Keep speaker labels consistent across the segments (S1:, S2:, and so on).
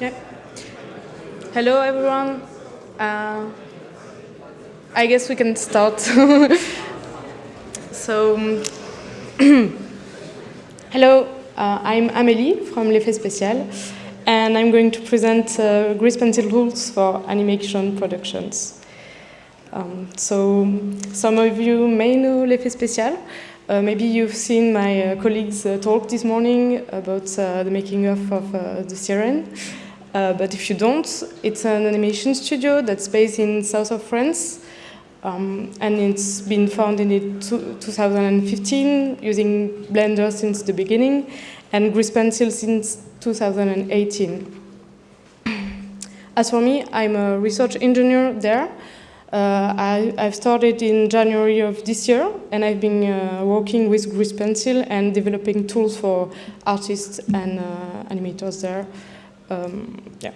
S1: Yeah. Hello, everyone. Uh, I guess we can start. so, hello, uh, I'm Amélie from Les Fées Spéciales, and I'm going to present uh, grease pencil rules for animation productions. Um, so, some of you may know Les Fées Spéciales. Uh, maybe you've seen my uh, colleagues uh, talk this morning about uh, the making of, of the Siren. Uh, but if you don't, it's an animation studio that's based in south of France. Um, and it's been founded in 2015 using Blender since the beginning and Grease Pencil since 2018. As for me, I'm a research engineer there. Uh, I, have started in January of this year, and I've been uh, working with Grease Pencil and developing tools for artists and uh, animators there um, yeah.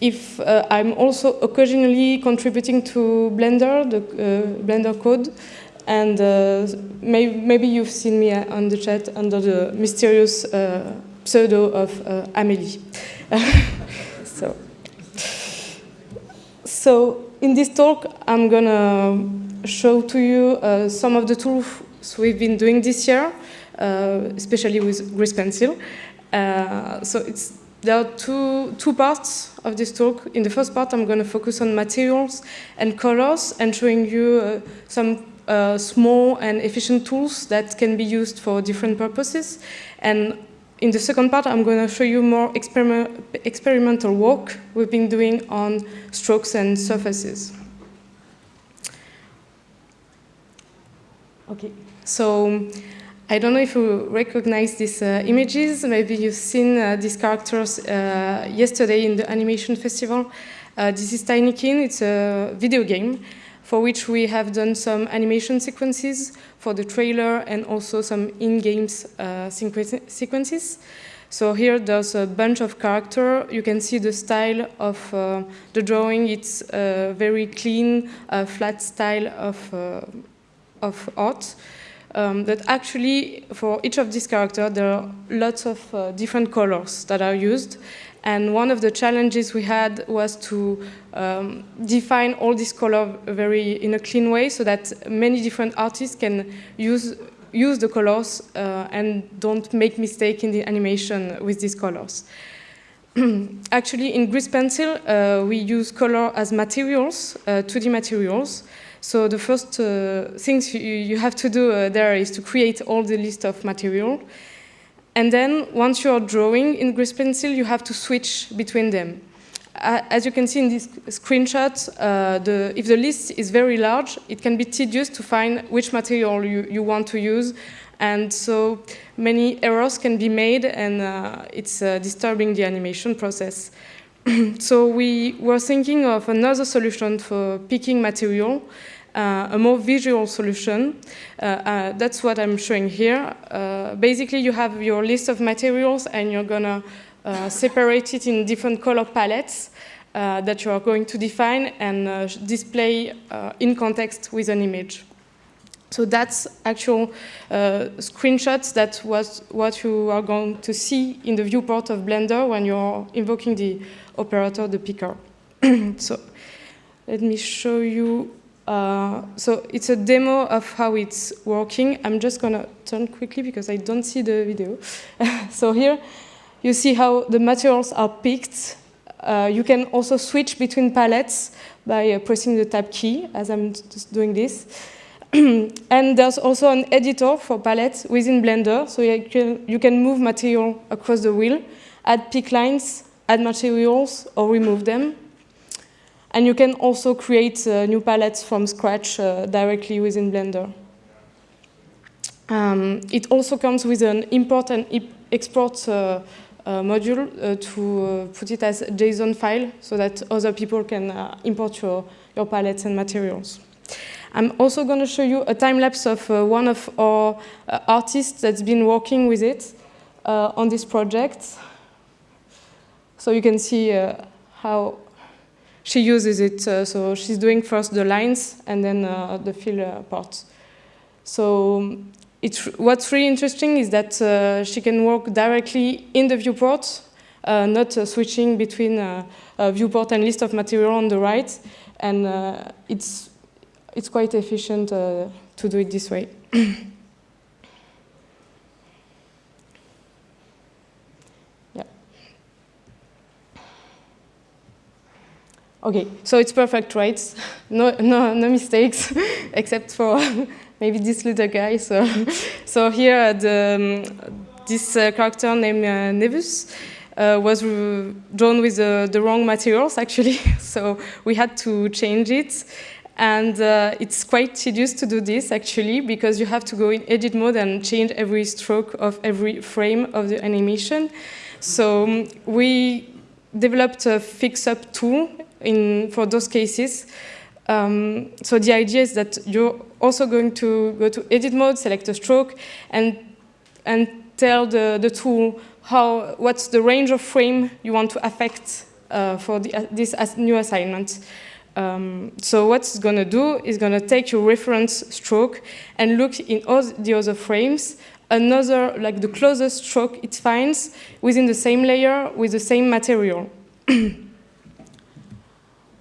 S1: If uh, I'm also occasionally contributing to Blender, the uh, Blender code, and uh, may maybe you've seen me on the chat under the mysterious pseudo of Amélie. so, so in this talk, I'm gonna show to you uh, some of the tools we've been doing this year, uh, especially with Grease Pencil. Uh, so it's there are two, two parts of this talk. In the first part, I'm going to focus on materials and colors and showing you uh, some uh, small and efficient tools that can be used for different purposes. And in the second part, I'm going to show you more experiment, experimental work we've been doing on strokes and surfaces. Okay, so I don't know if you recognize these uh, images. Maybe you've seen uh, these characters uh, yesterday in the animation festival. Uh, this is Tinykin. It's a video game for which we have done some animation sequences for the trailer and also some in-game uh, sequences. So here there's a bunch of character. You can see the style of uh, the drawing. It's a very clean, flat style of, of art um, that actually for each of these characters there are lots of uh, different colors that are used and one of the challenges we had was to um, define all these colors very in a clean way so that many different artists can use use the colors uh, and don't make mistake in the animation with these colors. Actually, in Grease Pencil, uh, we use color as materials, 2D uh, materials, so the first uh, things you, you, have to do uh, there is to create all the list of material. And then once you're drawing in Grease Pencil, you have to switch between them. Uh, as you can see in this screenshot, uh, the, if the list is very large, it can be tedious to find which material you, you want to use. And so many errors can be made and uh, it's uh, disturbing the animation process. so we were thinking of another solution for picking material, uh, a more visual solution. Uh, uh, that's what I'm showing here. Uh, basically, you have your list of materials and you're gonna uh, separate it in different color palettes that you are going to define and display in context with an image. So that's actual uh, screenshots that was what you are going to see in the viewport of Blender when you're invoking the operator, the picker. so let me show you. Uh, so it's a demo of how it's working. I'm just going to turn quickly because I don't see the video. so here you see how the materials are picked. Uh, you can also switch between palettes by uh, pressing the tab key, as I'm just doing this. and there's also an editor for palettes within Blender, so you can, you can move material across the wheel, add pick lines, add materials, or remove them. And you can also create uh, new palettes from scratch uh, directly within Blender. Um, it also comes with an import and export uh, uh module uh, to uh, put it as a JSON file so that other people can import your, your palettes and materials. I'm also going to show you a time lapse of uh, one of our uh, artists that's been working with it uh, on this project. So you can see uh, how she uses it. Uh, so she's doing first the lines and then uh, the fill part. So it's, what's really interesting is that she can work directly in the viewport not switching between viewport and list of material on the right. And it's, it's quite efficient uh, to do it this way. yeah. Okay, so it's perfect, right? No, no, no mistakes, except for maybe this little guy. So, so here the, um, this uh, character named uh, Nevus uh, was drawn with the wrong materials, actually. so we had to change it. And uh, it's quite tedious to do this, actually, because you have to go in edit mode and change every stroke of every frame of the animation. So um, we developed a fix-up tool in, for those cases. Um, so the idea is that you're also going to go to edit mode, select a stroke, and, and tell the, the tool how, what's the range of frame you want to affect uh, for the, uh, this new assignment. Um, so what it's going to do is going to take your reference stroke and look in all the other frames, another, like the closest stroke it finds within the same layer with the same material.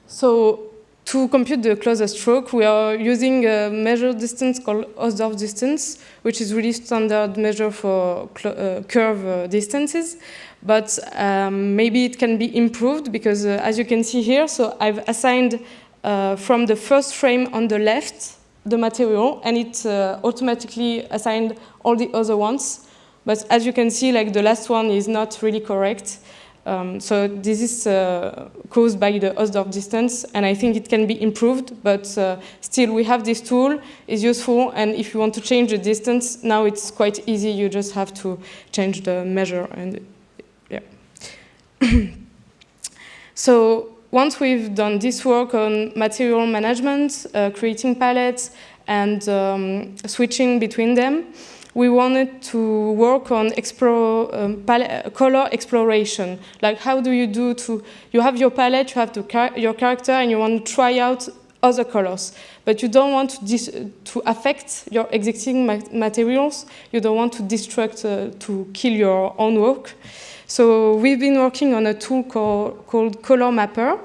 S1: so to compute the closest stroke, we are using a measure distance called Hausdorff distance, which is really standard measure for uh, curve uh, distances. But um, maybe it can be improved because uh, as you can see here, so I've assigned uh, from the first frame on the left the material and it uh, automatically assigned all the other ones. But as you can see, like the last one is not really correct. Um, so this is uh, caused by the Hausdorff distance, and I think it can be improved, but uh, still we have this tool, is useful, and if you want to change the distance, now it's quite easy, you just have to change the measure, and yeah. so once we've done this work on material management, uh, creating palettes, and um, switching between them, we wanted to work on explore, um, color exploration. Like how do you do to, you have your palette, you have char your character, and you want to try out other colors. But you don't want to, to affect your existing ma materials. You don't want to destruct, uh, to kill your own work. So we've been working on a tool called, called Color Mapper,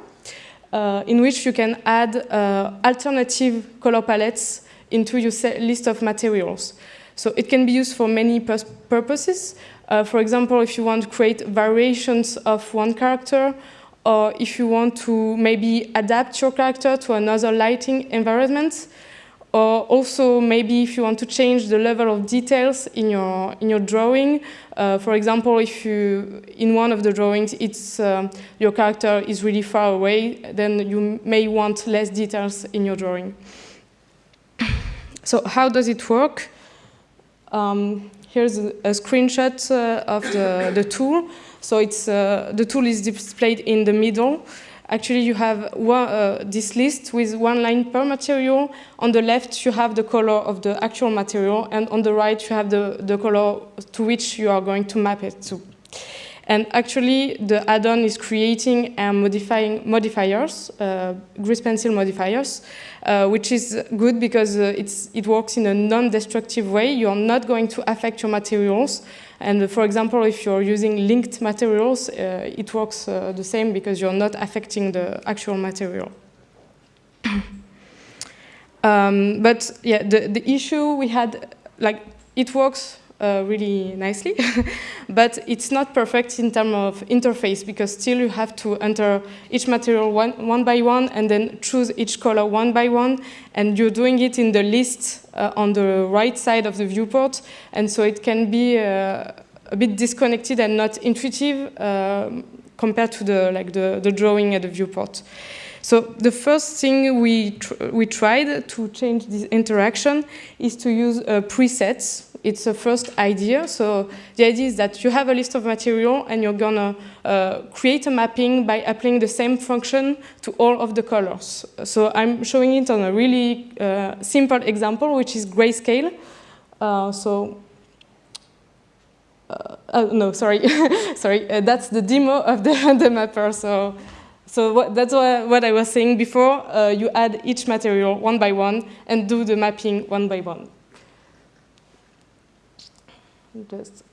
S1: uh, in which you can add uh, alternative color palettes into your list of materials. So it can be used for many purposes. Uh, for example, if you want to create variations of one character, or if you want to maybe adapt your character to another lighting environment, or also maybe if you want to change the level of details in your in your drawing. Uh, for example, if you in one of the drawings it's uh, your character is really far away, then you may want less details in your drawing. So how does it work? Um, here's a, screenshot uh, of the, the tool. So it's, uh, the tool is displayed in the middle. Actually, you have one, uh, this list with one line per material. On the left, you have the color of the actual material, and on the right, you have the, the color to which you are going to map it to. And actually, the add-on is creating and modifying modifiers, uh, grease pencil modifiers, uh, which is good because uh, it works in a non-destructive way. You're not going to affect your materials. And uh, for example, if you're using linked materials, uh, it works uh, the same because you're not affecting the actual material. um, but yeah, the, the issue we had, like, it works uh, really nicely. but it's not perfect in terms of interface because still you have to enter each material one, one by one and then choose each color one by one. And you're doing it in the list uh, on the right side of the viewport. And so it can be uh, a bit disconnected and not intuitive um, compared to the, like the, the drawing at the viewport. So the first thing we, tr we tried to change this interaction is to use uh, presets it's a first idea. So the idea is that you have a list of material and you're gonna uh, create a mapping by applying the same function to all of the colors. So I'm showing it on a really uh, simple example, which is grayscale. Uh, so uh, uh, no, sorry, sorry, uh, that's the demo of the, the mapper. So, so what, that's what, I was saying before. Uh, you add each material one by one and do the mapping one by one just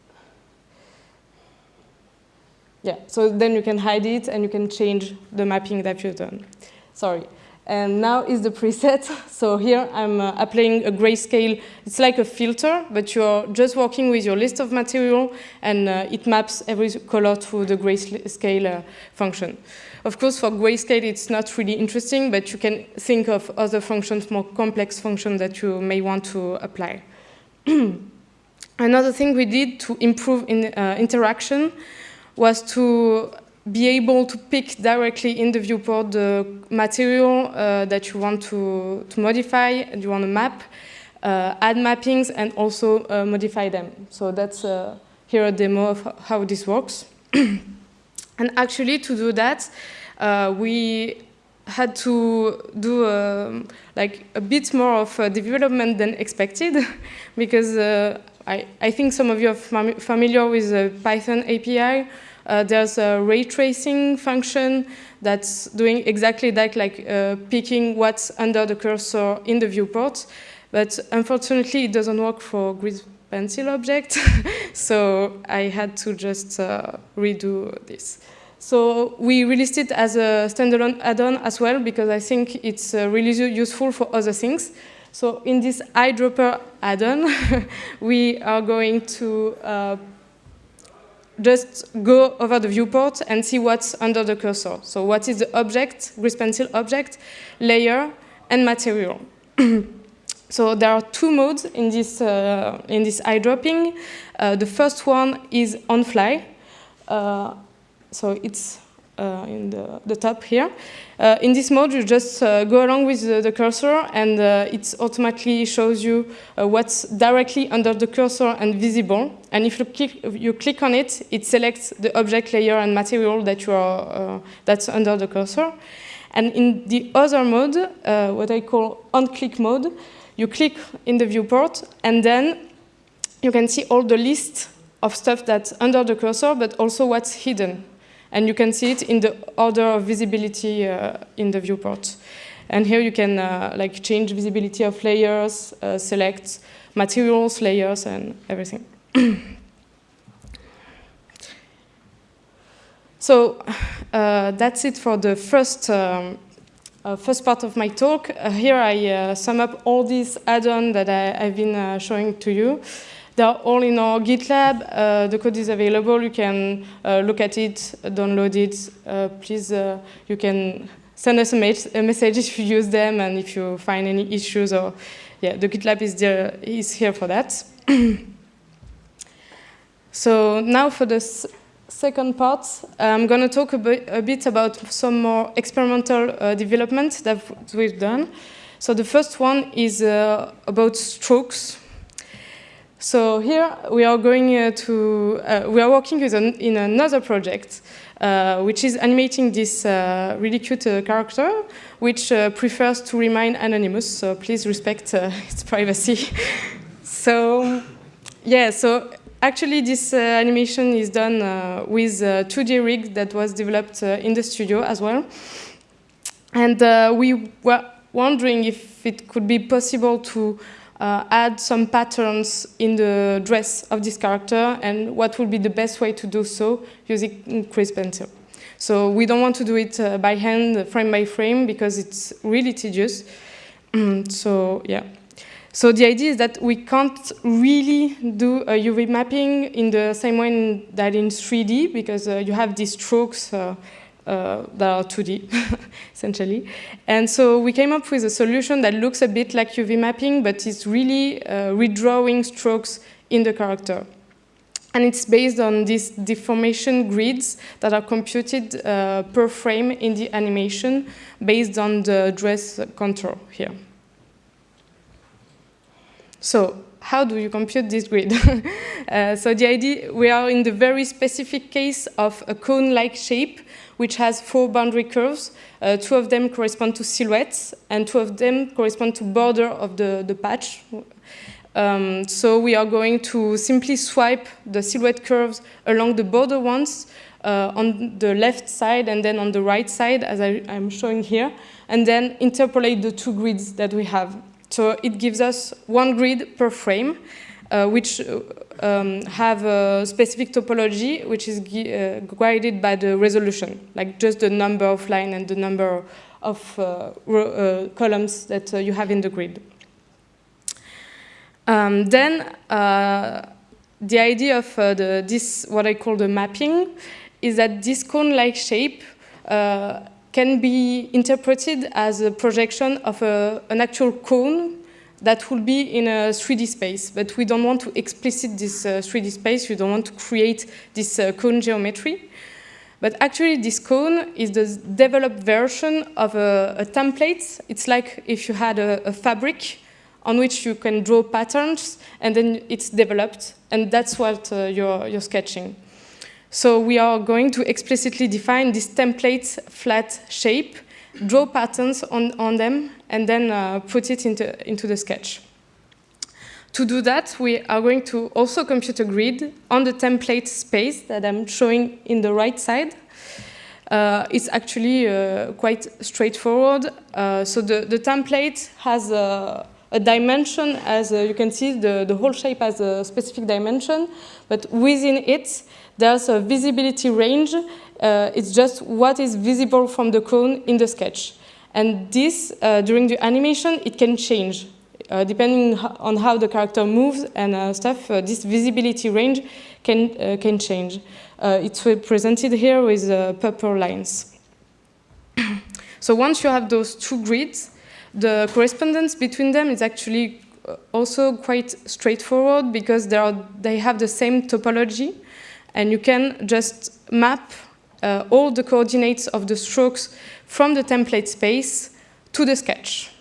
S1: yeah, so then you can hide it and you can change the mapping that you've done. Sorry. And now is the preset. So here I'm uh, applying a grayscale. It's like a filter, but you're just working with your list of material and uh, it maps every color to the grayscale uh, function. Of course, for grayscale, it's not really interesting, but you can think of other functions, more complex functions that you may want to apply. Another thing we did to improve in, uh, interaction was to be able to pick directly in the viewport the material uh, that you want to, to modify and you want to map, uh, add mappings, and also uh, modify them. So that's uh, here a demo of how this works. and actually, to do that, uh, we had to do um, like a bit more of development than expected because I, I, think some of you are fam familiar with the Python API uh, there's a ray tracing function that's doing exactly that, like uh, picking what's under the cursor in the viewport. But unfortunately, it doesn't work for grease pencil object. so I had to just uh, redo this. So we released it as a standalone add-on as well because I think it's uh, really useful for other things. So in this eyedropper add-on, we are going to uh, just go over the viewport and see what's under the cursor. So what is the object, grease pencil object, layer, and material. so there are two modes in this, uh, in this eyedropping. Uh, the first one is on fly. Uh, so it's in the, the, top here. Uh, in this mode, you just uh, go along with the, the cursor and it automatically shows you what's directly under the cursor and visible. And if you click, you click on it, it selects the object layer and material that you are, that's under the cursor. And in the other mode, uh, what I call on-click mode, you click in the viewport, and then you can see all the list of stuff that's under the cursor, but also what's hidden. And you can see it in the order of visibility uh, in the viewport. And here you can uh, like change visibility of layers, uh, select materials, layers, and everything. so that's it for the first um, uh, first part of my talk. Uh, here I uh, sum up all these add-ons that I, have been showing to you. They're all in our GitLab. Uh, the code is available. You can uh, look at it, download it. Uh, please, uh, you can send us a, a, message if you use them and if you find any issues. Or yeah, the GitLab is there is here for that. so now for the second part, I'm going to talk a bit, a bit, about some more experimental uh, development that we've done. So the first one is uh, about strokes. So here we are going uh, to, uh, we are working an, in another project, uh, which is animating this uh, really cute uh, character, which uh, prefers to remain anonymous, so please respect its privacy. so, yeah, so actually this animation is done with a 2D rig that was developed in the studio as well. And we were wondering if it could be possible to uh, add some patterns in the dress of this character and what would be the best way to do so using Grease Pencil. So we don't want to do it uh, by hand, frame by frame, because it's really tedious. so yeah. So the idea is that we can't really do a UV mapping in the same way that in 3D, because uh, you have these strokes uh, that are 2D, essentially. And so we came up with a solution that looks a bit like UV mapping, but it's really uh, redrawing strokes in the character. And it's based on these deformation grids that are computed uh, per frame in the animation based on the dress contour here. So how do you compute this grid? uh, so the idea, we are in the very specific case of a cone-like shape which has four boundary curves. Uh, two of them correspond to silhouettes, and two of them correspond to border of the, the patch. Um, so we are going to simply swipe the silhouette curves along the border ones uh, on the left side and then on the right side, as I, am showing here, and then interpolate the two grids that we have. So it gives us one grid per frame, uh, which um, have a specific topology, which is uh, guided by the resolution, like just the number of line and the number of uh, uh, columns that you have in the grid. Um, then the idea of the, this, what I call the mapping, is that this cone-like shape uh, can be interpreted as a projection of a, an actual cone that will be in a 3D space. But we don't want to explicit this uh, 3D space. We don't want to create this uh, cone geometry. But actually, this cone is the developed version of a, a template. It's like if you had a, a, fabric on which you can draw patterns, and then it's developed. And that's what uh, you're, you're sketching. So we are going to explicitly define this template flat shape, draw patterns on, on them, and then uh, put it into, into the sketch. To do that, we are going to also compute a grid on the template space that I'm showing in the right side. Uh, it's actually uh, quite straightforward. Uh, so the, the template has a, a dimension, as you can see, the, the whole shape has a specific dimension, but within it, there's a visibility range. Uh, it's just what is visible from the cone in the sketch. And this, uh, during the animation, it can change. Uh, depending on how the character moves and uh, stuff, uh, this visibility range can, uh, can change. it's represented here with purple lines. so once you have those two grids, the correspondence between them is actually also quite straightforward because they, are, they have the same topology and you can just map uh, all the coordinates of the strokes from the template space to the sketch.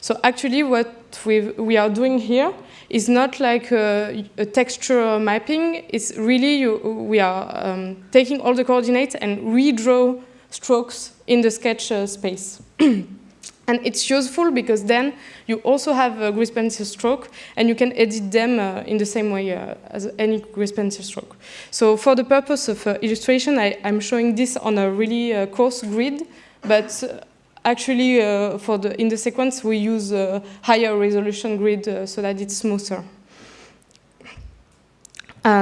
S1: So actually what we are doing here is not like a, a texture mapping, it's really you, we are um, taking all the coordinates and redraw strokes in the sketch uh, space. And it's useful because then you also have a grease pencil stroke and you can edit them uh, in the same way uh, as any grease pencil stroke. So for the purpose of uh, illustration, I, am showing this on a really uh, coarse grid, but uh, actually uh, for the, in the sequence we use a higher resolution grid so that it's smoother.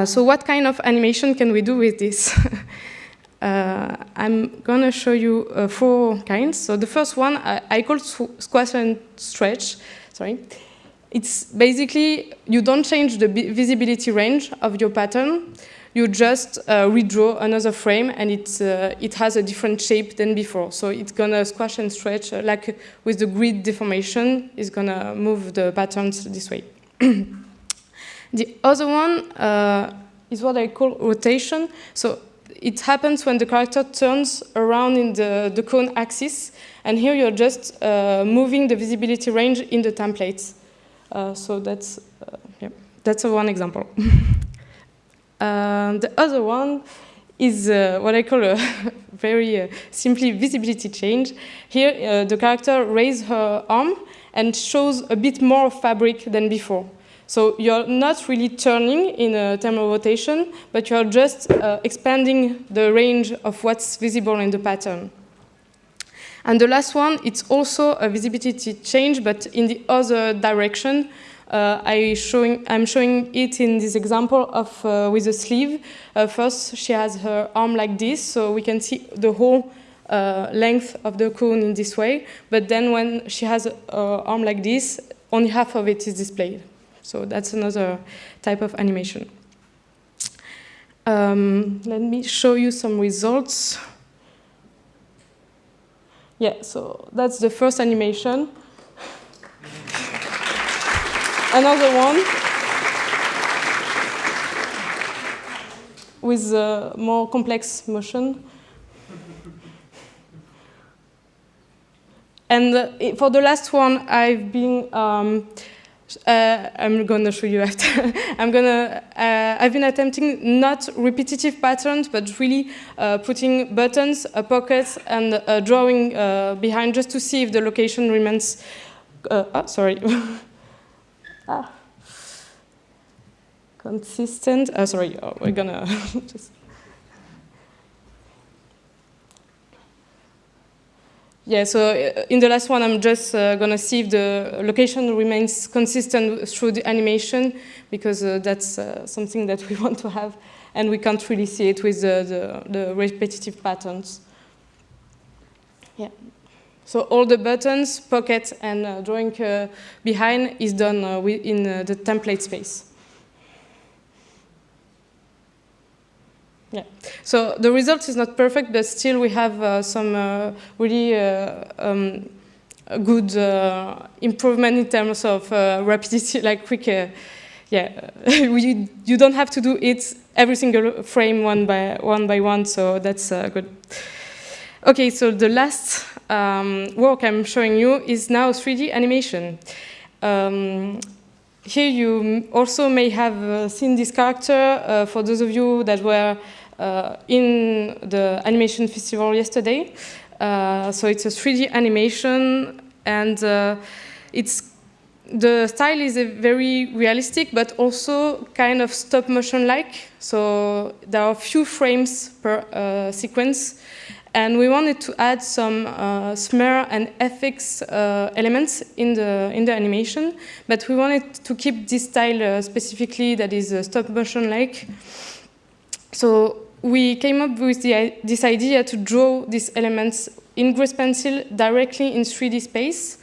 S1: so what kind of animation can we do with this? Uh, I'm going to show you uh, four kinds. So the first one I, I call squash and stretch. Sorry. It's basically you don't change the visibility range of your pattern. You just uh, redraw another frame and it, uh, it has a different shape than before. So it's going to squash and stretch uh, like with the grid deformation. It's going to move the patterns this way. the other one uh, is what I call rotation. So it happens when the character turns around in the, the cone axis, and here you're just uh, moving the visibility range in the templates. Uh, so that's, uh, yeah, that's one example. Uh, the other one is uh, what I call a very simply visibility change. Here, the character raises her arm and shows a bit more fabric than before. So you're not really turning in a thermal rotation, but you're just uh, expanding the range of what's visible in the pattern. And the last one, it's also a visibility change, but in the other direction. Uh, I showing, I'm showing it in this example of uh, with a sleeve. Uh, first, she has her arm like this, so we can see the whole uh, length of the cone in this way. But then when she has her arm like this, only half of it is displayed. So that's another type of animation. Um, let me show you some results. Yeah, so that's the first animation. Another one with a more complex motion. And uh, for the last one, I've been um, uh, I'm gonna show you after. I'm gonna, uh, I've been attempting not repetitive patterns, but really uh, putting buttons, uh, pockets, and uh, drawing uh, behind just to see if the location remains, oh, sorry. ah. Consistent, sorry, oh, we're gonna just. Yeah, so uh, in the last one, I'm just uh, going to see if the location remains consistent through the animation, because uh, that's uh, something that we want to have, and we can't really see it with the, the, the repetitive patterns. Yeah. So all the buttons, pocket, and uh, drawing uh, behind is done in the template space. Yeah. So the result is not perfect, but still we have uh, some uh, really uh, um, good uh, improvement in terms of uh, rapidity, like quick. Uh, yeah, you don't have to do it every single frame one by one by one, so that's good. Okay, so the last um, work I'm showing you is now 3D animation. Um, here you also may have seen this character for those of you that were uh, in the animation festival yesterday. Uh, so it's a 3D animation and uh, it's the style is very realistic, but also kind of stop motion like. So there are a few frames per uh, sequence. And we wanted to add some uh, smear and FX uh, elements in the, in the animation, but we wanted to keep this style specifically that is stop motion like. So we came up with the, this idea to draw these elements in Grease Pencil directly in 3D space,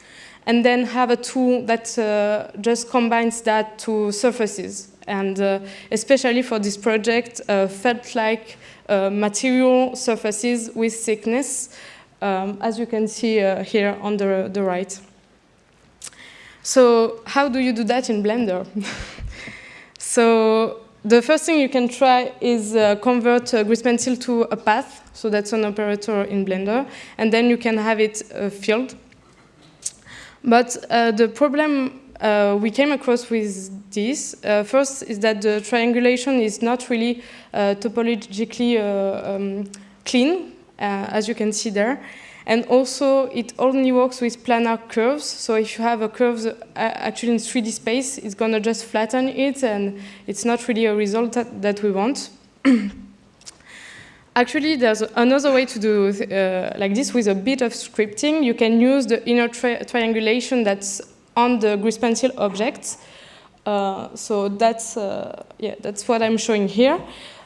S1: and then have a tool that uh, just combines that to surfaces. And uh, especially for this project, uh, felt like uh, material surfaces with thickness, um, as you can see uh, here on the, the right. So how do you do that in Blender? so the first thing you can try is uh, convert uh, Grease Pencil to a path. So that's an operator in Blender. And then you can have it uh, filled. But uh, the problem uh, we came across with this, uh, first is that the triangulation is not really uh, topologically um, clean, as you can see there. And also, it only works with planar curves. So if you have a curve uh, actually in 3D space, it's going to just flatten it, and it's not really a result that, that we want. Actually, there's another way to do uh, like this with a bit of scripting. You can use the inner tri triangulation that's on the grease pencil object. Uh, so that's, uh, yeah, that's what I'm showing here.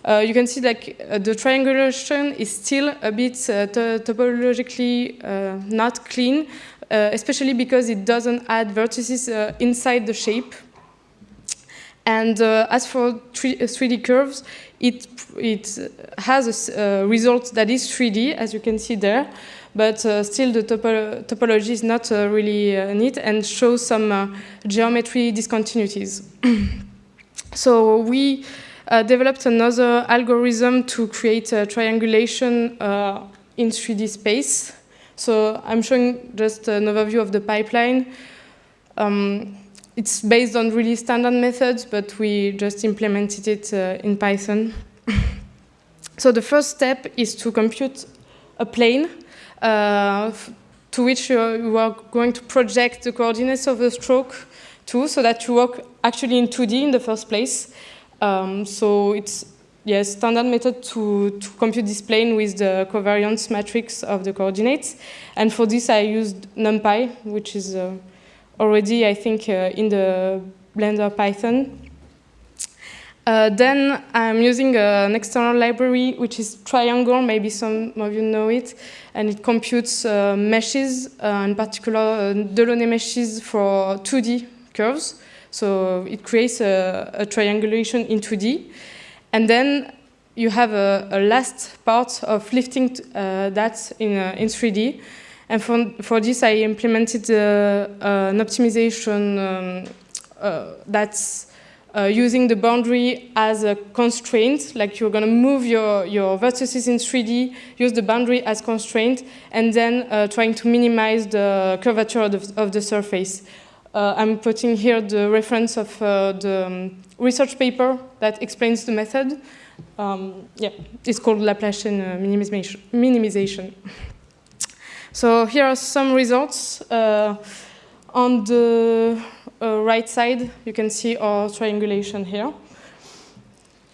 S1: Uh, you can see like uh, the triangulation is still a bit uh, topologically uh, not clean, uh, especially because it doesn't add vertices uh, inside the shape. And as for 3D curves, it, it has a result that is 3D, as you can see there, but still the topo topology is not really neat and shows some geometry discontinuities. so we developed another algorithm to create a triangulation uh, in 3D space. So I'm showing just an overview of the pipeline. Um, it's based on really standard methods, but we just implemented it uh, in Python. so the first step is to compute a plane uh, to which you are going to project the coordinates of the stroke to, so that you work actually in 2D in the first place. Um, so it's yes, standard method to, to compute this plane with the covariance matrix of the coordinates. And for this, I used NumPy, which is uh, already, I think, uh, in the Blender Python. Uh, then I'm using uh, an external library, which is Triangle, maybe some of you know it, and it computes uh, meshes, uh, in particular Delaunay meshes for 2D curves. So it creates a, a triangulation in 2D. And then you have a, a last part of lifting uh, that in, uh, in 3D. And for, for this, I implemented uh, an optimization um, uh, that's uh, using the boundary as a constraint, like you're going to move your, your vertices in 3D, use the boundary as constraint, and then uh, trying to minimize the curvature of the, of the surface. Uh, I'm putting here the reference of uh, the um, research paper that explains the method. Um, yeah, it's called Laplacian uh, minimization. minimization. so here are some results. Uh, on the uh, right side, you can see our triangulation here.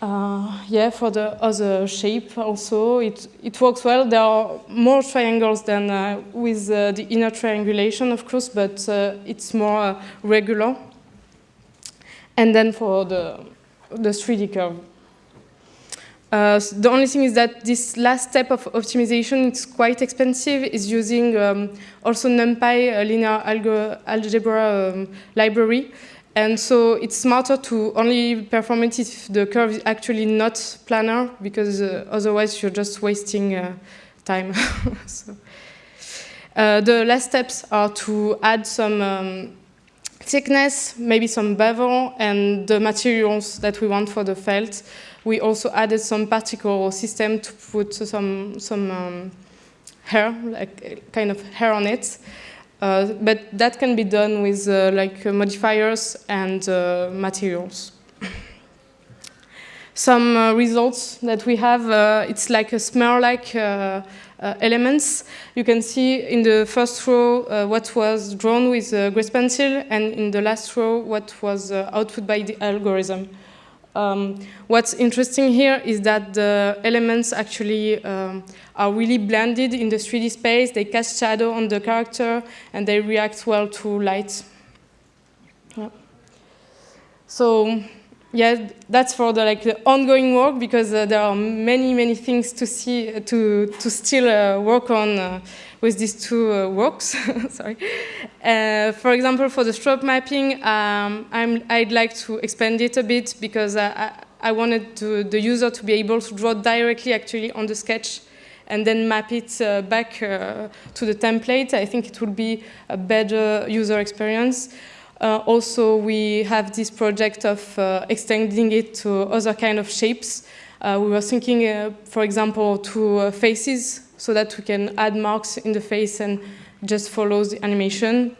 S1: Uh, yeah, for the other shape also, it, it works well. There are more triangles than uh, with uh, the inner triangulation, of course, but uh, it's more uh, regular. And then for the, the 3D curve. Uh, so the only thing is that this last step of optimization is quite expensive, is using um, also NumPy, a linear algebra um, library. And so it's smarter to only perform it if the curve is actually not planar, because uh, otherwise you're just wasting uh, time. so, uh, the last steps are to add some um, thickness, maybe some bevel, and the materials that we want for the felt. We also added some particle system to put some, some um, hair, like kind of hair on it. Uh, but that can be done with uh, like uh, modifiers and uh, materials. Some uh, results that we have, uh, it's like a smear-like elements. You can see in the first row what was drawn with a grease pencil, and in the last row what was output by the algorithm. Um, what's interesting here is that the elements actually um, are really blended in the 3D space. They cast shadow on the character and they react well to light. Yeah. So yeah, that's for the like the ongoing work because uh, there are many many things to see to to still uh, work on uh, with these two uh, works. Sorry. Uh, for example, for the stroke mapping, um, i would like to expand it a bit because I, I wanted to, the user to be able to draw directly actually on the sketch and then map it uh, back uh, to the template. I think it would be a better user experience. Uh, also, we have this project of uh, extending it to other kind of shapes. Uh, we were thinking, uh, for example, to faces, so that we can add marks in the face and just follow the animation.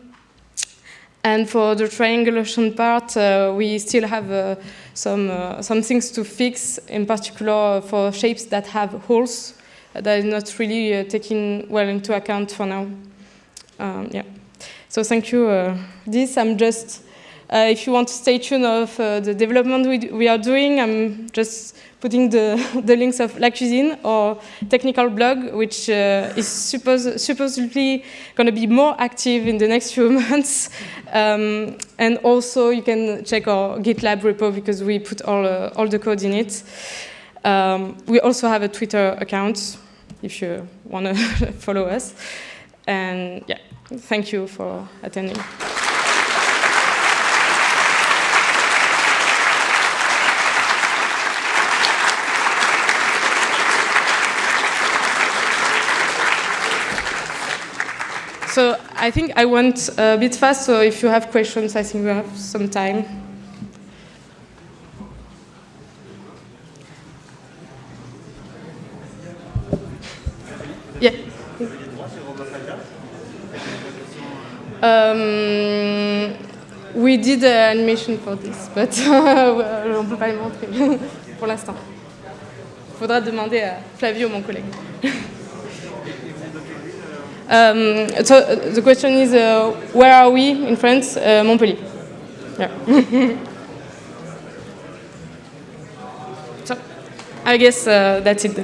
S1: And for the triangulation part, we still have some, some things to fix, in particular for shapes that have holes that is not really uh, taken well into account for now. Um, yeah. So thank you. Uh, this I'm just. Uh, if you want to stay tuned of uh, the development we, we are doing, I'm just putting the, the links of La Cuisine or technical blog, which uh, is suppose, supposedly going to be more active in the next few months. Um, and also you can check our GitLab repo because we put all, uh, all the code in it. Um, we also have a Twitter account if you want to follow us. And yeah, thank you for attending. So I think I went a bit fast, so if you have questions, I think we have some time. Um, we did an animation for this, but on ne peut pas le montrer pour l'instant. Il faudra demander à Flavio, mon collègue. um, so the question is, uh, where are we in France? Uh, Montpellier. Yeah. so I guess uh, that's it.